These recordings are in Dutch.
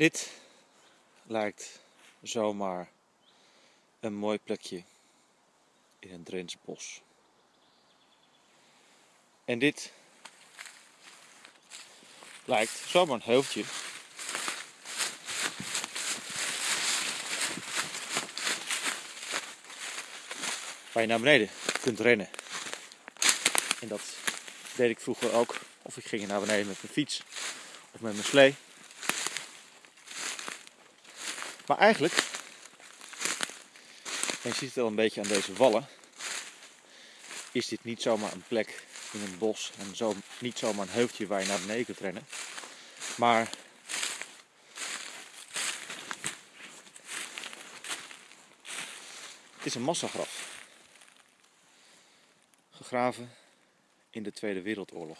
Dit lijkt zomaar een mooi plekje in een Drents bos. En dit lijkt zomaar een heuveltje. Waar je naar beneden kunt rennen. En dat deed ik vroeger ook. Of ik ging naar beneden met mijn fiets of met mijn slee. Maar eigenlijk, en je ziet het al een beetje aan deze wallen, is dit niet zomaar een plek in een bos en zo, niet zomaar een heuveltje waar je naar beneden kunt rennen. Maar het is een massagraf. Gegraven in de Tweede Wereldoorlog.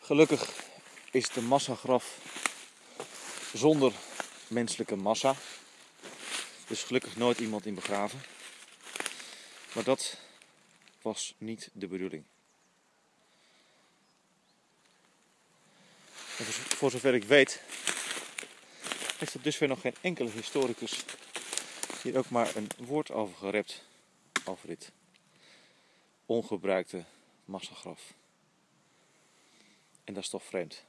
Gelukkig is een massagraf zonder menselijke massa. Dus gelukkig nooit iemand in begraven. Maar dat was niet de bedoeling. Voor zover ik weet, heeft er dusver nog geen enkele historicus hier ook maar een woord over gerept. Over dit ongebruikte massagraf. En dat is toch vreemd.